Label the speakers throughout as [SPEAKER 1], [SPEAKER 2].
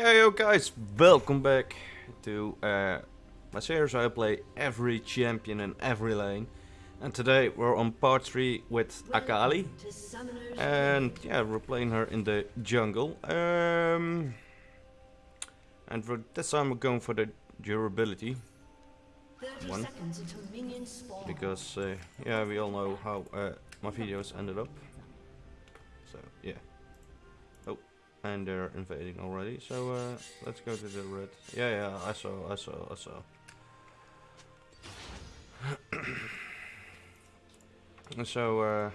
[SPEAKER 1] Yeah, yo guys, welcome back to uh, my series I play every champion in every lane. And today we're on part 3 with Akali. And yeah, we're playing her in the jungle. Um, and for this time we're going for the durability. One. Because uh, yeah, we all know how uh, my videos ended up. So yeah. And they're invading already. So uh, let's go to the red. Yeah, yeah, I saw, I saw, I saw. so uh,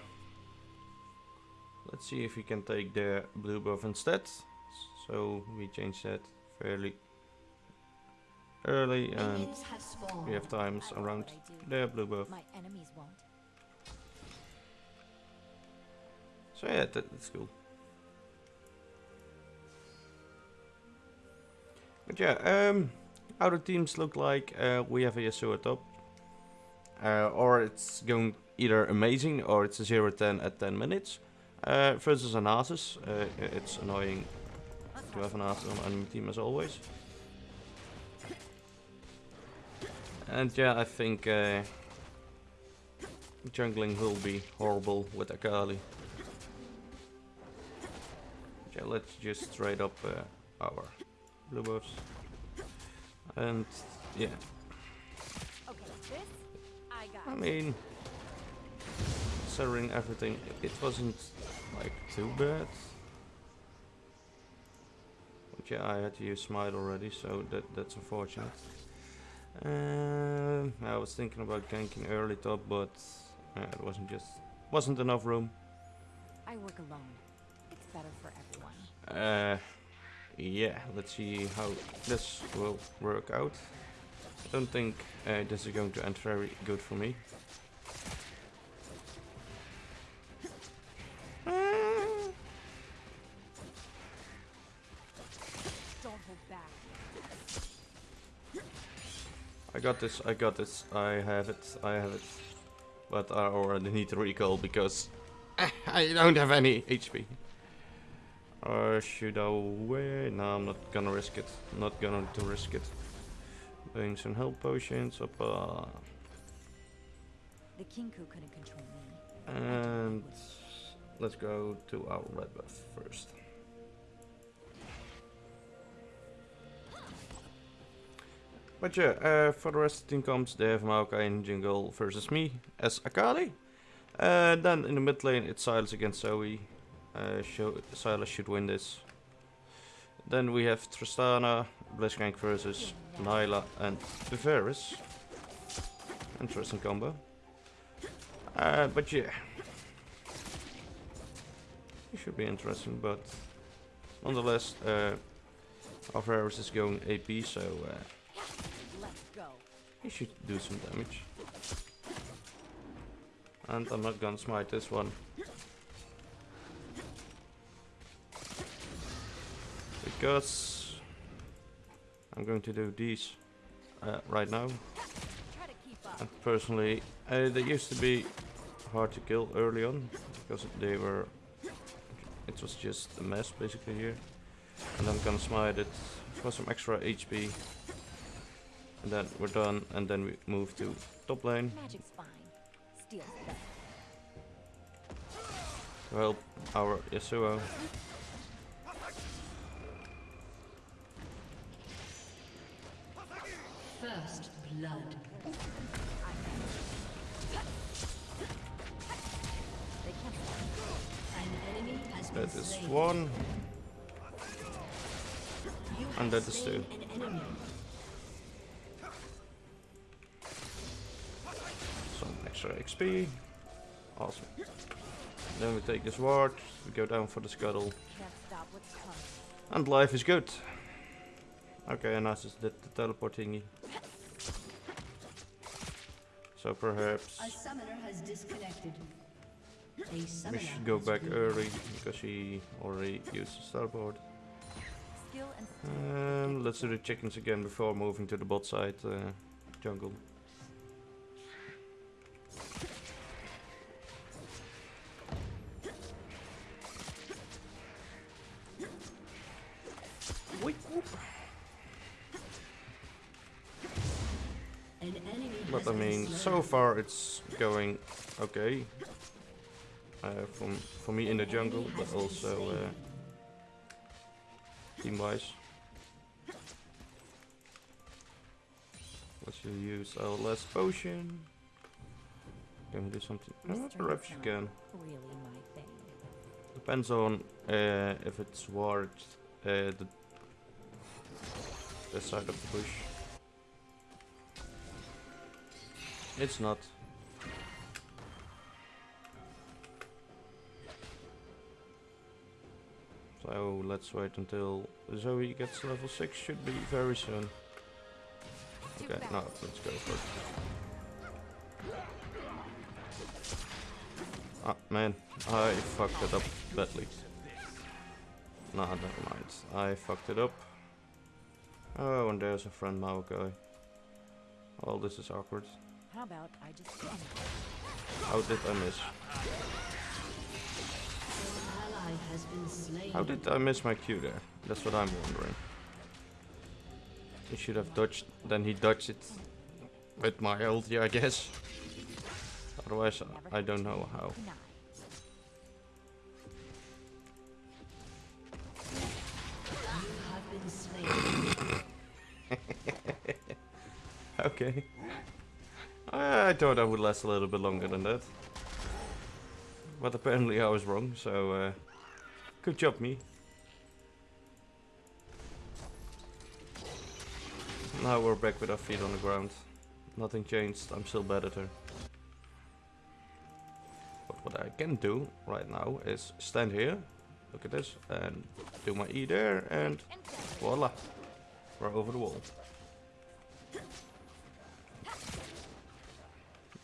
[SPEAKER 1] let's see if we can take the blue buff instead. So we change that fairly early and we have times around the blue buff.
[SPEAKER 2] My enemies won't.
[SPEAKER 1] So yeah, that, that's cool. But yeah, um, how the teams look like, uh, we have a Yasuo top. Uh, or it's going either amazing or it's a 0-10 at 10 minutes. Uh, versus an Nasus, uh, it's annoying to have an Nasus on enemy team as always. And yeah, I think uh, jungling will be horrible with Akali. Yeah, let's just trade up uh, our blue buffs. And yeah,
[SPEAKER 2] Okay, this I got.
[SPEAKER 1] I mean, considering everything, it wasn't like too bad. But yeah, I had to use smite already, so that that's unfortunate. Um, I was thinking about ganking early top, but uh, it wasn't just wasn't enough room.
[SPEAKER 2] I work alone. It's better for everyone.
[SPEAKER 1] Uh, yeah, let's see how this will work out. I don't think uh, this is going to end very good for me. I got this, I got this, I have it, I have it. But I already need to recall because I don't have any HP. Or should I wait? No, I'm not gonna risk it. Not gonna to risk it. Doing some health potions up uh,
[SPEAKER 2] The Kinku couldn't control me.
[SPEAKER 1] and let's go to our red buff first. But yeah, uh, for the rest of the team comes, they have Maokai in jungle versus me as Akali. Uh, then in the mid lane it's Sylas against Zoe. Uh, Sylas should win this. Then we have Tristana, Blitzcrank versus Nilah and Varus. Interesting combo. Uh, but yeah. It should be interesting, but nonetheless, uh, is going AP, so uh, he should do some damage. And I'm not gonna smite this one. Because I'm going to do these uh, right now.
[SPEAKER 2] Try to keep up.
[SPEAKER 1] And personally, uh, they used to be hard to kill early on because they were. It was just a mess basically here. And I'm gonna smite it for some extra HP. And then we're done, and then we move to top lane
[SPEAKER 2] Magic's fine. Steel's better.
[SPEAKER 1] to help our Yasuo.
[SPEAKER 3] First blood.
[SPEAKER 2] They can't
[SPEAKER 3] An enemy has been
[SPEAKER 1] That is one, and that is two. Some extra XP. Awesome. Then we take this ward, we go down for the scuttle,
[SPEAKER 2] can't stop what's coming.
[SPEAKER 1] and life is good. Okay, and Nasus did the teleport thingy. So perhaps
[SPEAKER 3] A summoner has disconnected. A
[SPEAKER 1] we should go back early because she already used the teleport.
[SPEAKER 2] And
[SPEAKER 1] let's do the chickens again before moving to the bot side uh, jungle. So far it's going okay. Uh, from for me in the jungle, but also uh, team-wise. Let's use our last potion. Can we do something? Oh, perhaps you can.
[SPEAKER 2] Really my thing.
[SPEAKER 1] Depends on uh, if it's worth uh, the the side of the bush. It's not. So let's wait until Zoe gets level 6, should be very soon. Okay, no, let's go for it. Ah, man, I fucked it up badly. Nah, never mind. I fucked it up. Oh, and there's a friend Maokai. Well, this is awkward.
[SPEAKER 2] How about I just?
[SPEAKER 1] How did I miss?
[SPEAKER 3] ally has been slain.
[SPEAKER 1] How did I miss my Q there? That's what I'm wondering. He should have dodged, then he dodged it with my ulti, I guess. Otherwise, I don't know how.
[SPEAKER 2] deny.
[SPEAKER 3] You have been slain.
[SPEAKER 1] Okay. I, I thought I would last a little bit longer than that. But apparently I was wrong, so uh, good job me. Now we're back with our feet on the ground. Nothing changed, I'm still bad at her. But what I can do right now is stand here, look at this, and do my E there, and voila, we're over the wall.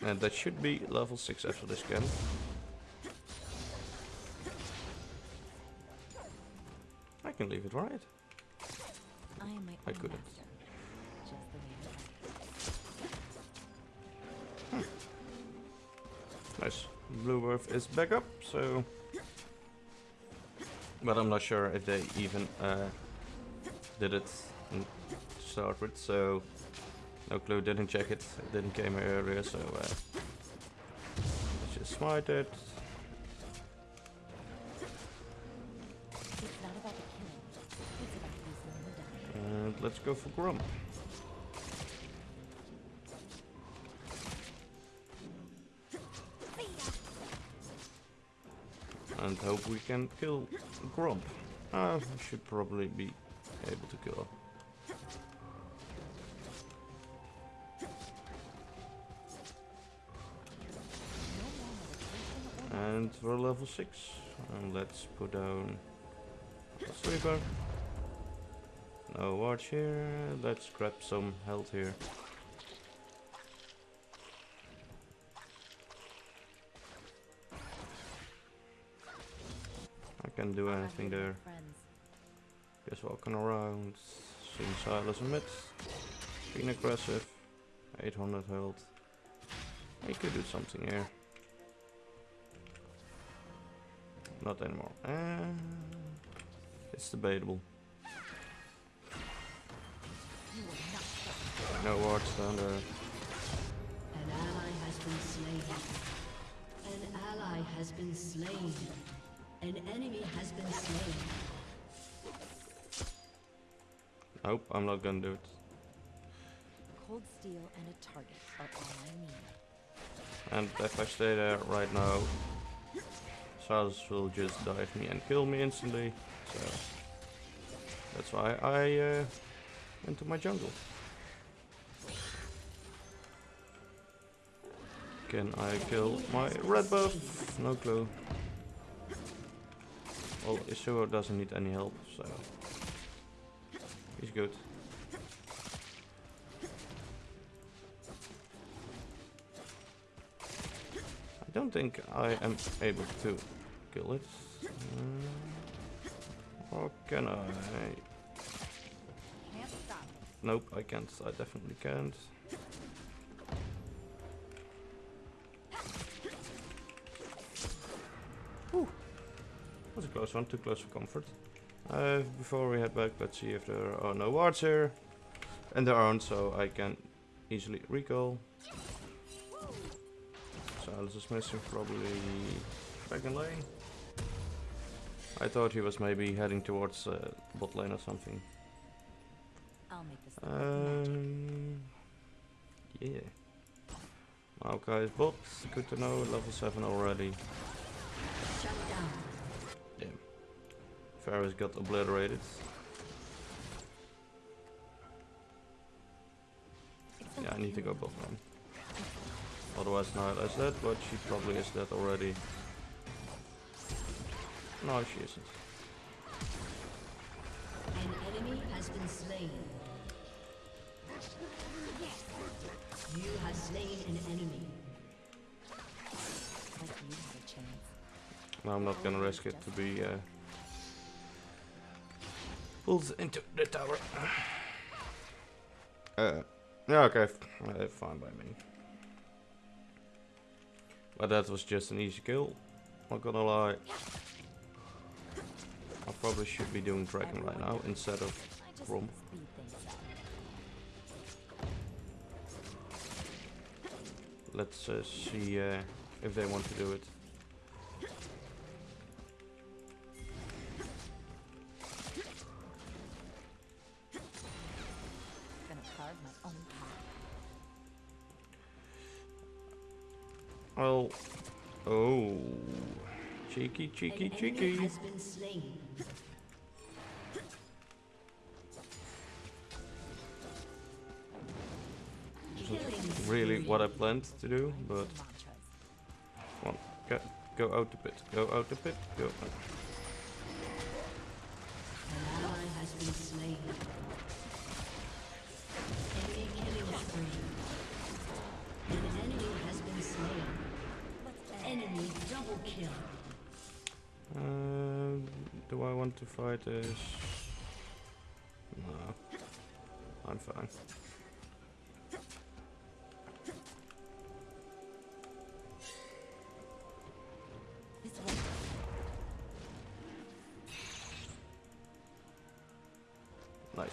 [SPEAKER 1] And that should be level 6 after this scan. I can leave it right.
[SPEAKER 2] I
[SPEAKER 1] couldn't.
[SPEAKER 2] master. Just the way I like it.
[SPEAKER 1] Nice. Blue Earth is back up, so... But I'm not sure if they even uh, did it to start with, so... No clue, didn't check it, it didn't came here earlier, so... Uh, let's just smite it. And let's go for Gromp. And hope we can kill Gromp. Uh, should probably be able to kill her. And we're level 6. And let's put down a sleeper. No watch here. Let's grab some health here. I can't do anything
[SPEAKER 2] I'm with my
[SPEAKER 1] there. Just walking around. Seeing Sylas a mid. Being aggressive. 800 health. I could do something here. Not anymore. Uh, it's debatable. No down there.
[SPEAKER 3] An ally has been slain. An ally has been slain. An enemy has been slain.
[SPEAKER 1] Nope, I'm not gonna do it.
[SPEAKER 2] Cold steel and a target are all I need.
[SPEAKER 1] And if I stay there right now, Sylas will just dive me and kill me instantly. So that's why I uh, went to my jungle. Can I kill my red buff? No clue. Well, Yasuo doesn't need any help, so he's good. I don't think I am able to kill it. Uh, or can I? Nope, I can't. I definitely can't. Whew. A close one, too close for comfort. Uh, before we head back, let's see if there are no wards here. And there aren't, so I can easily recall. Sylas is missing probably Dragon Lane. I thought he was maybe heading towards uh, bot lane or something.
[SPEAKER 2] I'll make this look like magic.
[SPEAKER 1] Um, yeah. Maokai is bot, good to know, level 7 already. Damn. Varus got obliterated. Yeah, I need to go bot lane. Otherwise Nilah is dead, but she probably is dead already. No, she isn't.
[SPEAKER 3] An enemy has been slain. You have slain an enemy.
[SPEAKER 2] Like you had a chance.
[SPEAKER 1] No, I'm not gonna risk it to be uh, pulled into the tower. Uh, yeah, okay, uh, fine by me. But that was just an easy kill. Not gonna lie. I probably should be doing dragon right now instead of
[SPEAKER 2] up.
[SPEAKER 1] Let's uh, see uh, if they want to do it. Well, oh, cheeky, cheeky, cheeky.
[SPEAKER 3] has been slain.
[SPEAKER 1] Really, what I planned to do, but on, get, go out the pit, go out the pit, go.
[SPEAKER 3] An
[SPEAKER 1] want to fight this? No, I'm fine. Nice.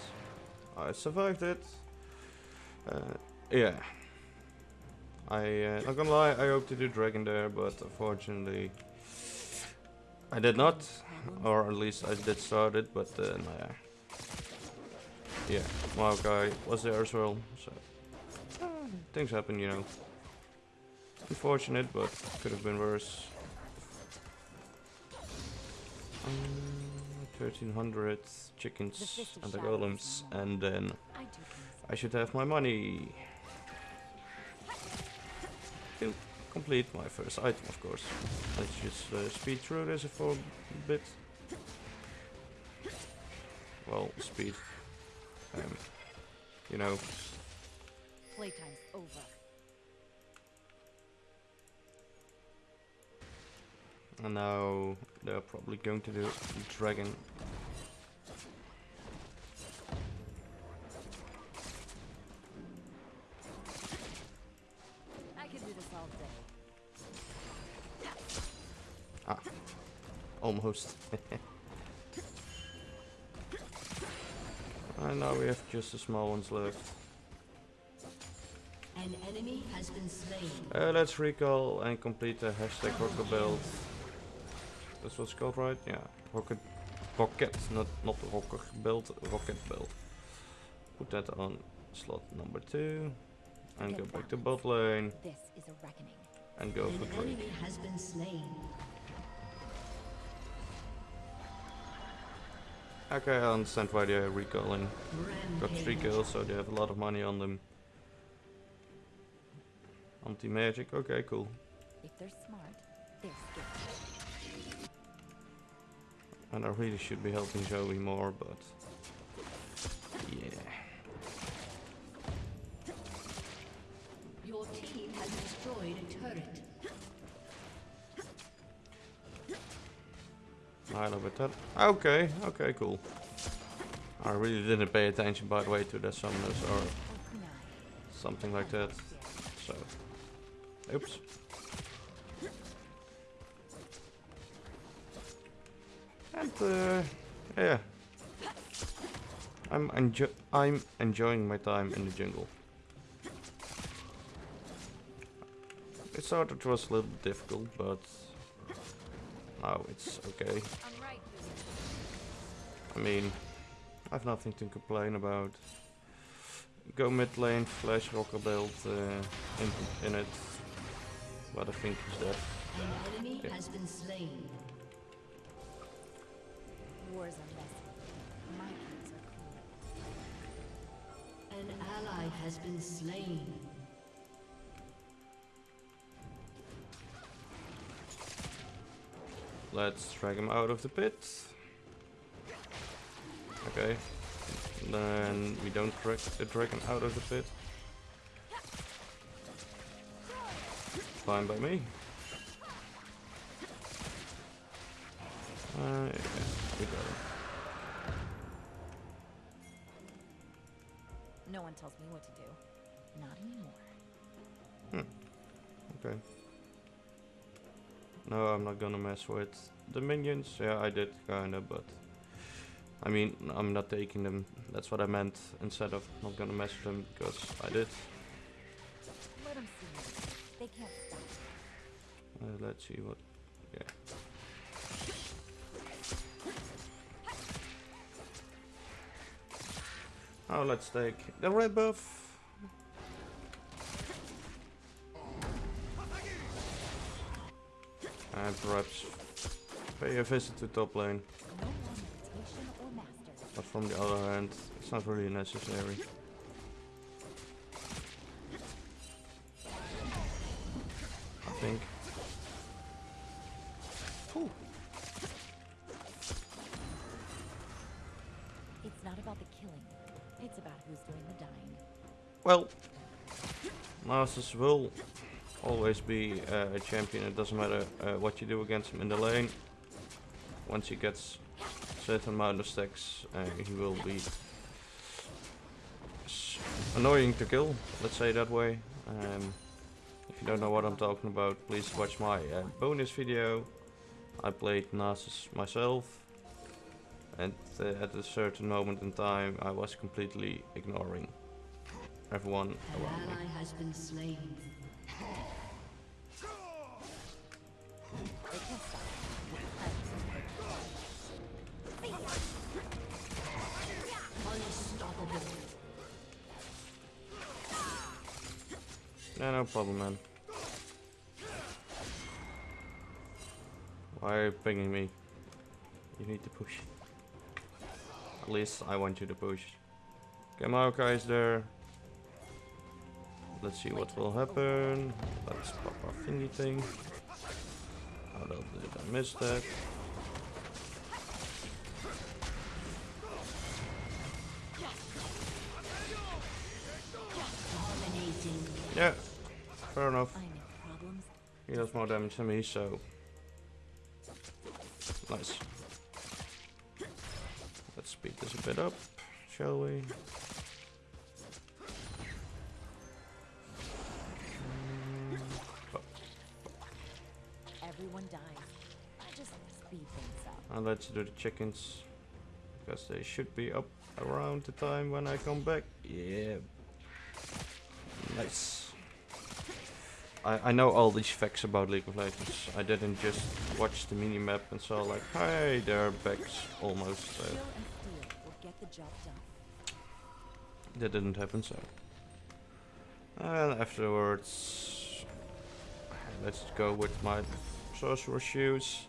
[SPEAKER 1] I survived it. Uh, yeah. I, uh, not gonna lie, I hoped to do dragon there, but unfortunately, I did not. Or at least I did start it, but uh, no, yeah. Yeah, Maokai was there as well, so. uh, things happen, you know. Unfortunate, but could have been worse. Um, 1300 chickens and the golems, and then
[SPEAKER 2] I do things.
[SPEAKER 1] I should have my money. Complete my first item, of course. Let's just uh, speed through this for a bit. Well, speed. Um, you know,
[SPEAKER 2] Playtime's over.
[SPEAKER 1] and now they're probably going to do
[SPEAKER 2] the dragon.
[SPEAKER 1] Almost. and now we have just the small ones left.
[SPEAKER 3] An enemy has been slain.
[SPEAKER 1] Uh, let's recall and complete the hashtag rocket build. That's what's called, right? Yeah, rocket, rocket, not not rocket build, rocket build. Put that on slot number two, and go back to bot lane
[SPEAKER 2] This is a reckoning.
[SPEAKER 1] and go
[SPEAKER 3] An
[SPEAKER 1] for Drake.
[SPEAKER 3] enemy has been slain.
[SPEAKER 1] Okay, I understand why they're recalling. Got three kills, so they have a lot of money on them. Anti magic, okay, cool.
[SPEAKER 2] If they're smart, they're skilled.
[SPEAKER 1] And I really should be helping Zoe more, but yeah.
[SPEAKER 3] Your team has destroyed a turret.
[SPEAKER 1] It. That okay, okay, cool. I really didn't pay attention, by the way, to the summoners or something like that. So, oops. And uh, yeah, I'm enjo I'm enjoying my time in the jungle. It started was a little difficult, but now it's okay.
[SPEAKER 2] I'm right.
[SPEAKER 1] I mean, I have nothing to complain about. Go mid lane, flash rocker build uh, in, in it. But I think he's dead.
[SPEAKER 3] An enemy
[SPEAKER 1] Yeah.
[SPEAKER 3] has been slain.
[SPEAKER 2] Wars are messy. My hands are clean.
[SPEAKER 3] An ally has been slain.
[SPEAKER 1] Let's drag him out of the pit. Okay. Then we don't drag the dragon out of the pit. Fine by me. Uh, yeah, we got him.
[SPEAKER 2] No one tells me what to do. Not anymore. Hmm.
[SPEAKER 1] Okay. No, I'm not gonna mess with the minions. Yeah, I did kinda, but I mean, I'm not taking them. That's what I meant. Instead of not gonna mess with them, because I did. Uh, let's see what. Yeah. Oh, let's take the red buff. And perhaps pay a visit to top lane. But from the other hand, it's not really necessary. I think. Phew.
[SPEAKER 2] It's not about the killing. It's about who's doing the dying.
[SPEAKER 1] Well, Nasus will always be uh, a champion. It doesn't matter uh, what you do against him in the lane. Once he gets certain amount of stacks, uh, he will be annoying to kill. Let's say that way. Um, if you don't know what I'm talking about, please watch my uh, bonus video. I played Nasus myself, and uh, at a certain moment in time, I was completely ignoring everyone around me. No problem, man. Why are you pinging me? You need to push. At least I want you to push. Okay, Maokai is there. Let's see what will happen. Let's pop our thingy thing. The hell did I miss that? More damage than me, so nice. Let's speed this a bit up, shall we?
[SPEAKER 2] Everyone dies. I just speed things up.
[SPEAKER 1] And let's do the chickens because they should be up around the time when I come back. Yeah, nice. I, I know all these facts about League of Legends. I didn't just watch the minimap and saw like, hey, there are backs almost. Uh,
[SPEAKER 2] Steel and steel will get the job done.
[SPEAKER 1] that didn't happen, so. And afterwards, let's go with my sorcerer shoes.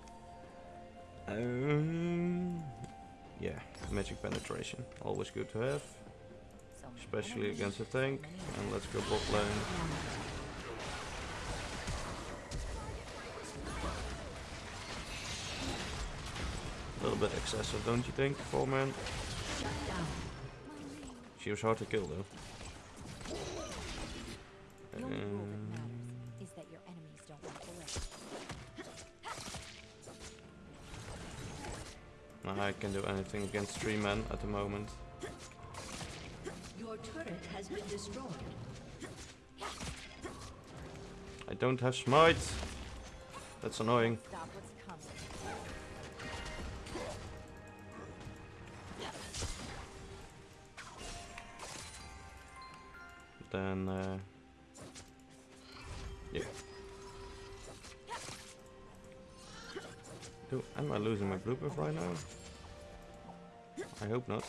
[SPEAKER 1] Um, yeah, magic penetration, always good to have, especially against a tank. And let's go bot lane. A little bit excessive, don't you think, four man? She was hard to kill though.
[SPEAKER 2] The only rule that
[SPEAKER 1] Um,
[SPEAKER 2] matters is that your enemies don't.
[SPEAKER 1] I can do anything against three men at the moment.
[SPEAKER 3] Your turret has been destroyed.
[SPEAKER 1] I don't have smite. That's annoying. then... Uh, yeah. Do, am I losing my blueprint right now? I hope not.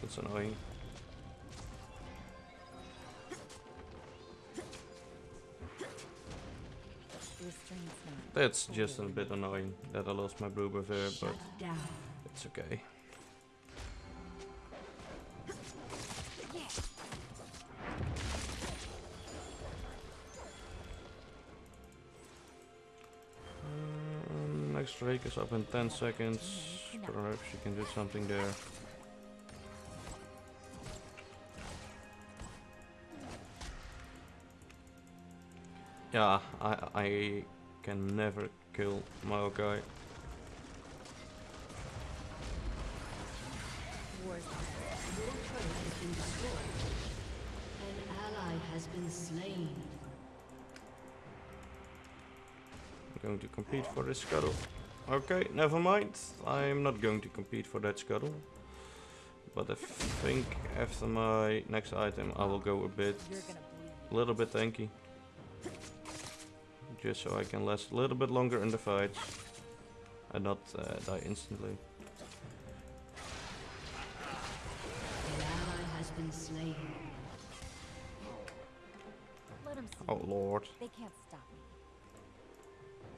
[SPEAKER 1] That's annoying. That's just a bit annoying that I lost my blue buff there, but it's okay. Um, next Drake is up in 10 seconds. Perhaps you can do something there. Yeah, I I can never kill my
[SPEAKER 2] War's
[SPEAKER 3] Your turret has been destroyed. An ally has been slain.
[SPEAKER 1] I'm going to compete for this scuttle. Okay, never mind. I'm not going to compete for that scuttle. But I think after my next item I will go a bit, a little bit tanky. Just so I can last a little bit longer in the fights. And not uh, die instantly.
[SPEAKER 3] An ally has been slain.
[SPEAKER 2] Let 'em see.
[SPEAKER 1] Oh lord.
[SPEAKER 2] They can't stop me.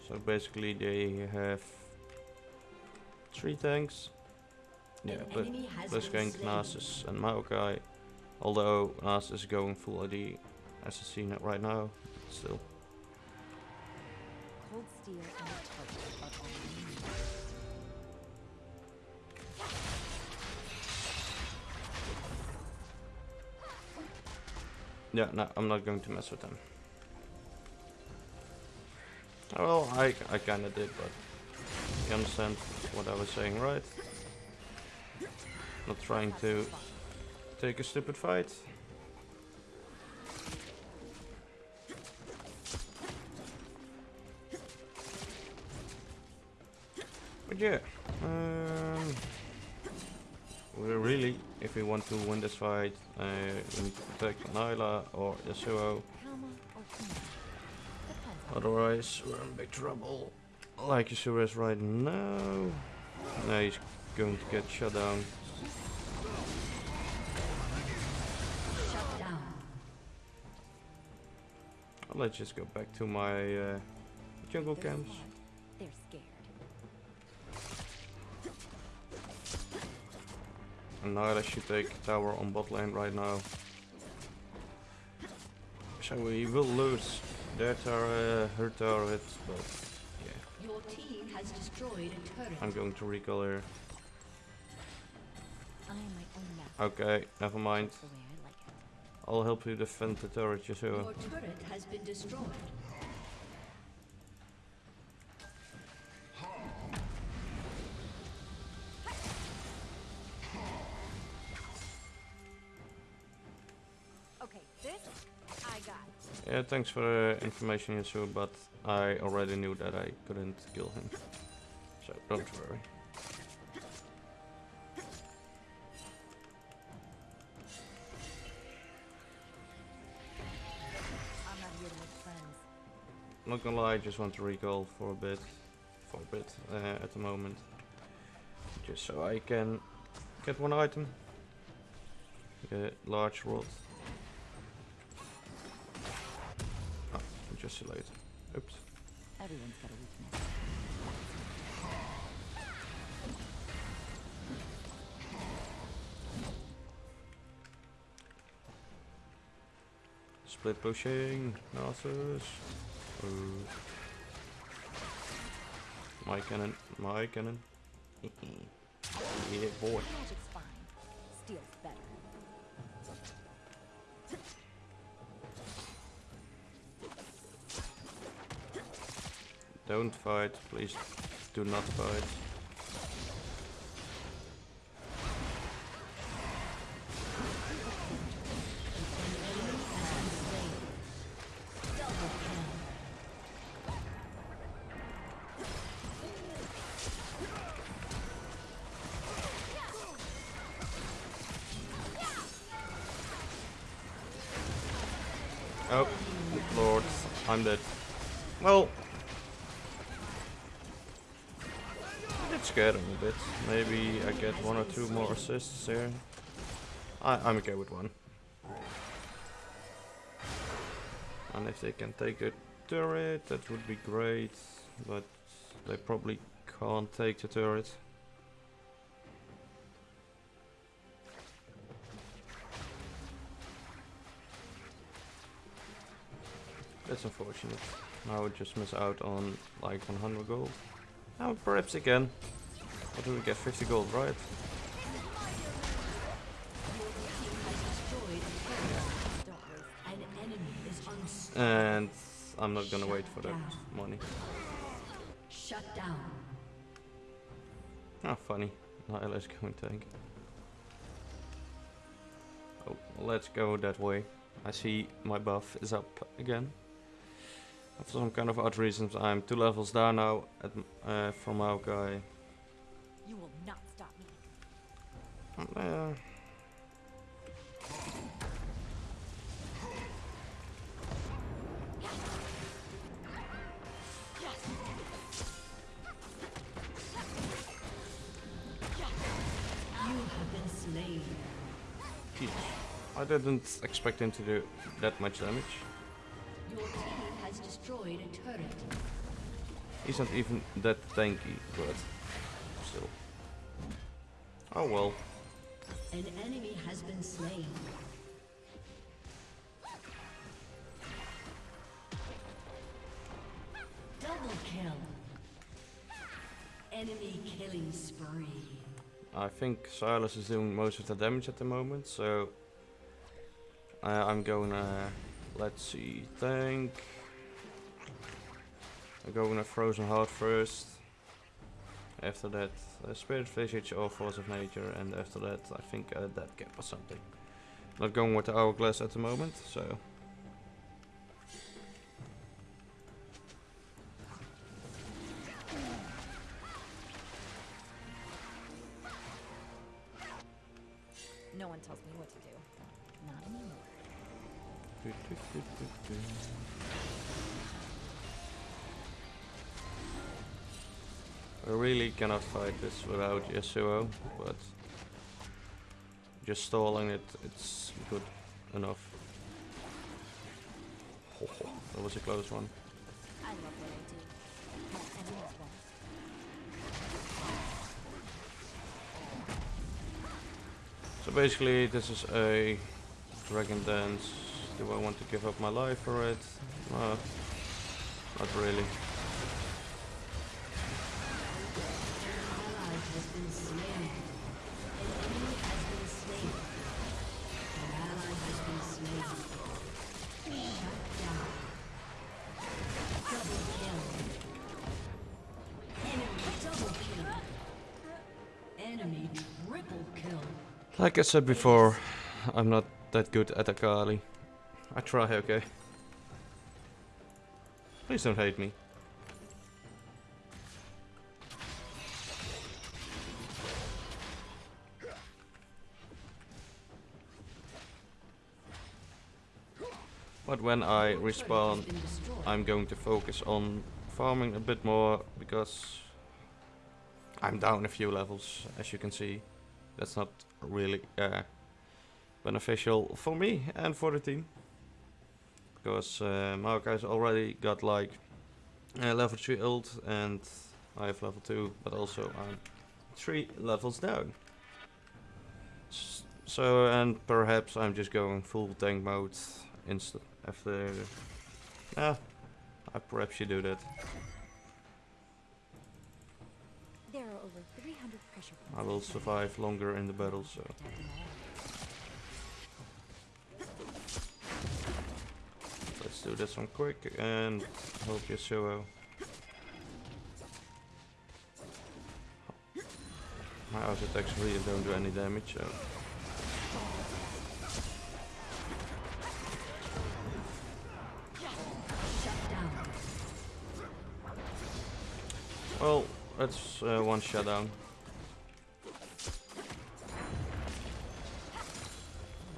[SPEAKER 1] So basically they have three tanks. Yeah,
[SPEAKER 3] An
[SPEAKER 1] but
[SPEAKER 3] enemy has
[SPEAKER 1] Let's
[SPEAKER 3] been
[SPEAKER 1] gank. Nasus and Maokai. Although Nasus is going full ID as I see it right now, still.
[SPEAKER 2] Steel and a target are we.
[SPEAKER 1] Yeah, no, I'm not going to mess with them. Well, I, I kinda did, but you understand what I was saying, right? Not trying to take a stupid fight. But yeah, um, we really, if we want to win this fight, uh, we need to protect Nilah or Yasuo.
[SPEAKER 2] Kama or Kima. Depends on
[SPEAKER 1] Otherwise, we're in big trouble. Like Yasuo is right now. No, he's going to get shut down. Let's just go back to my uh, jungle camps.
[SPEAKER 2] They're scared.
[SPEAKER 1] And Nilah should take tower on bot lane right now. So we will lose their tower, uh, her turret, but yeah,
[SPEAKER 3] Your team has destroyed a turret.
[SPEAKER 1] I'm going to recall her.
[SPEAKER 2] I am my own master.
[SPEAKER 1] Okay, never mind.
[SPEAKER 2] That's the way I like it.
[SPEAKER 1] I'll help you defend the turret, Yasuo.
[SPEAKER 3] Your turret has been destroyed.
[SPEAKER 1] Thanks for the information, Yasuo, but I already knew that I couldn't kill him. So don't worry.
[SPEAKER 2] I'm not
[SPEAKER 1] gonna lie, I just want to recall for a bit, for a bit uh, at the moment, just so I can get one item. The large rod. Later. Oops.
[SPEAKER 2] Everyone's got a weakness.
[SPEAKER 1] Split pushing, Nasus. Ooh. My cannon, my cannon. yeah, boy.
[SPEAKER 2] Magic's fine. Steel's better.
[SPEAKER 1] Don't fight, please do not fight. Oh, lord, I'm dead. Well, scared him a bit. Maybe I get one or two more assists here. I, I'm okay with one. And if they can take a turret, that would be great. But they probably can't take the turret. That's unfortunate. I would just miss out on like 100 gold. Oh, perhaps again. What do we get? 50 gold, right?
[SPEAKER 3] An enemy is unstoppable.
[SPEAKER 1] And I'm not gonna wait for that money.
[SPEAKER 3] Shut down.
[SPEAKER 1] Ah, funny. Now let's go and tank. Oh, let's go that way. I see my buff is up again. For some kind of odd reasons, I'm two levels down now at, uh, from our guy.
[SPEAKER 2] You will not stop me.
[SPEAKER 1] Uh,
[SPEAKER 3] You have been slain.
[SPEAKER 1] geez. I didn't expect him to do that much damage.
[SPEAKER 3] Your team has destroyed a turret.
[SPEAKER 1] He's not even that tanky, but still. Oh well.
[SPEAKER 3] An enemy has been slain. Double kill. Enemy killing spree.
[SPEAKER 1] I think Sylas is doing most of the damage at the moment, so uh, I'm gonna let's see Think I'm going to Frozen Heart first. After that, uh, Spirit Visage or Force of Nature, and after that, I think uh, Death Cap or something. Not going with the Hourglass at the moment, so.
[SPEAKER 2] No one tells me what to do. Not anymore.
[SPEAKER 1] I really cannot fight this without Yasuo, but just stalling it, it's good enough. Ho, that was a close one. So basically, this is a Dragon Dance. Do I want to give up my life for it? Uh, not really. Like I said before, I'm not that good at Akali. I try, okay? Please don't hate me. But when I respawn. I'm going to focus on farming a bit more because I'm down a few levels, as you can see. That's not really uh, beneficial for me and for the team. Because uh, Maokai's already got like uh, level 3 ult and I have level 2, but also I'm 3 levels down. So, and perhaps I'm just going full tank mode instead after. Yeah, I perhaps should do that.
[SPEAKER 2] There are over 300 pressure points.
[SPEAKER 1] I will survive longer in the battle, so. Let's do this one quick and hope Yasuo. My attacks really don't do any damage, so. Well, that's uh, one shutdown.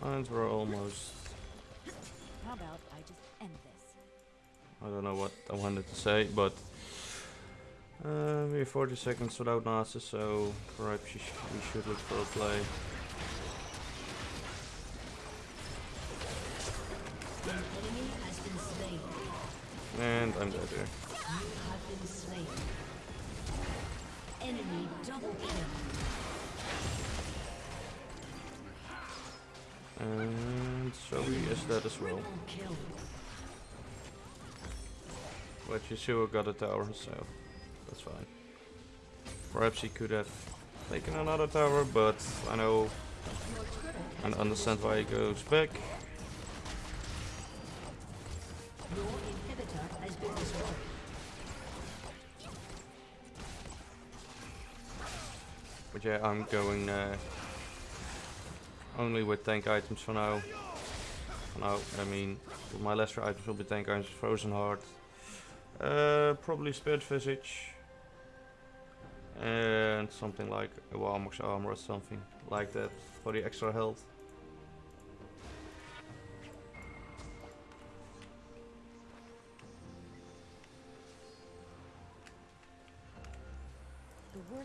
[SPEAKER 1] And we're almost.
[SPEAKER 2] How about I just
[SPEAKER 1] I don't know what I wanted to say, but uh, we're 40 seconds without Nasus, so perhaps we should look for a play.
[SPEAKER 3] An enemy has been slain.
[SPEAKER 1] And I'm dead here.
[SPEAKER 3] Enemy double kill.
[SPEAKER 1] And Zoe is dead as well. But Yasuo got a tower, so that's fine. Perhaps he could have taken another tower, but I know and understand why he goes back. Yeah, I'm going uh, only with tank items for now. For now, I mean, my lesser items will be tank items, Frozen Heart, uh, probably Spirit Visage, and something like a Warmog's armor or something like that for the extra health.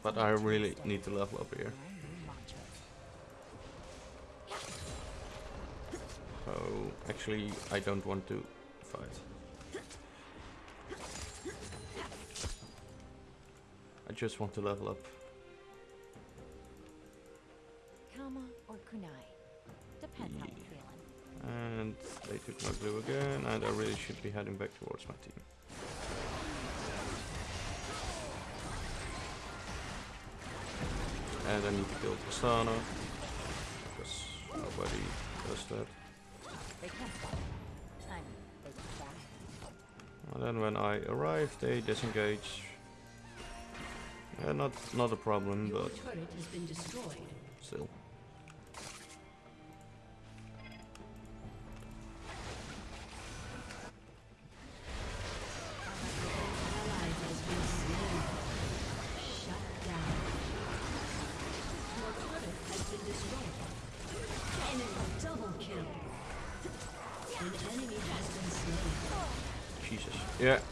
[SPEAKER 1] But I really need to level up here.
[SPEAKER 2] are our new mantra.
[SPEAKER 1] So actually, I don't want to fight. I just want to level up.
[SPEAKER 2] Kama or kunai. Depends how feeling.
[SPEAKER 1] And they took my blue again, and I really should be heading back towards my team. And I need to kill Tristana, because nobody does that.
[SPEAKER 2] They can't stop. I mean, they can try.
[SPEAKER 1] And then when I arrive, they disengage. Yeah, not not a problem, but
[SPEAKER 3] turret has been destroyed.
[SPEAKER 1] still.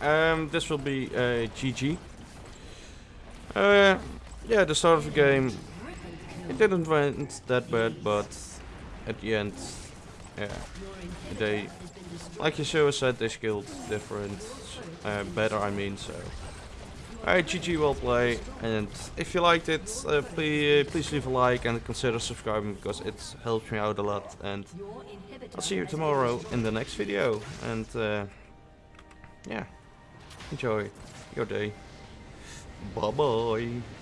[SPEAKER 1] Um, this will be uh, GG. Uh, yeah, the start of the game, it didn't went that bad, but at the end, yeah, they, like Yasuo said, they skilled different, uh, better I mean, so. Alright, GG, well play, and if you liked it, uh, please, please leave a like and consider subscribing, because it helps me out a lot, and I'll see you tomorrow in the next video. And uh, yeah, enjoy your day. Bye bye.